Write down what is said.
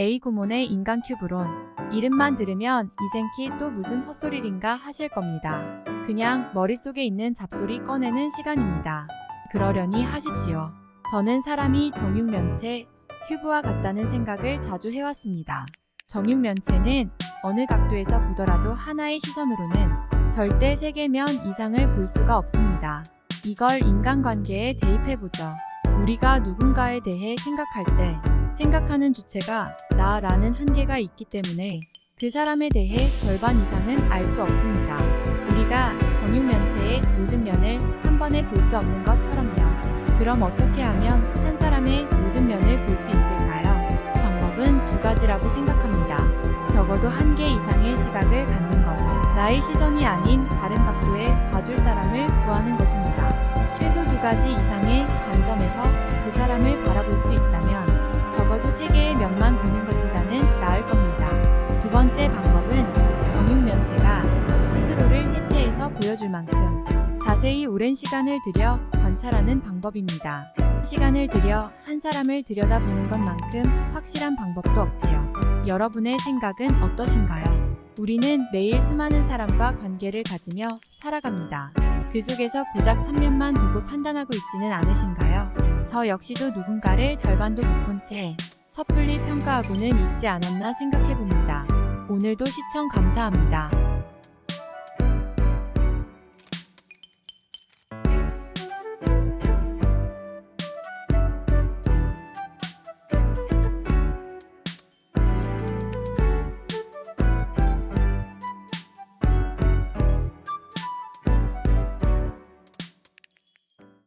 A 구몬의 인간 큐브론. 이름만 들으면 이생키 또 무슨 헛소리인가 하실 겁니다. 그냥 머릿속에 있는 잡소리 꺼내는 시간입니다. 그러려니 하십시오. 저는 사람이 정육면체 큐브와 같다는 생각을 자주 해왔습니다. 정육면체는 어느 각도에서 보더라도 하나의 시선으로는 절대 세계면 이상을 볼 수가 없습니다. 이걸 인간관계에 대입해보죠. 우리가 누군가에 대해 생각할 때 생각하는 주체가 나라는 한계가 있기 때문에 그 사람에 대해 절반 이상은 알 수 없습니다. 우리가 정육면체의 모든 면을 한 번에 볼 수 없는 것처럼요. 그럼 어떻게 하면 한 사람의 모든 면을 볼 수 있을까요? 방법은 두 가지라고 생각합니다. 적어도 한 개 이상의 시각을 갖는 것. 나의 시선이 아닌 다른 각도에 봐줄 사람을 구하는 것입니다. 최소 두 가지 이상의 관점에서 그 사람을 바라볼 수 보여줄 만큼 자세히 오랜 시간을 들여 관찰하는 방법입니다. 시간을 들여 한 사람을 들여다보는 것만큼 확실한 방법도 없지요. 여러분의 생각은 어떠신가요? 우리는 매일 수많은 사람과 관계를 가지며 살아갑니다. 그 속에서 고작 3면만 보고 판단하고 있지는 않으신가요? 저 역시도 누군가를 절반도 못 본 채 섣불리 평가하고는 있지 않았나 생각해봅니다. 오늘도 시청 감사합니다.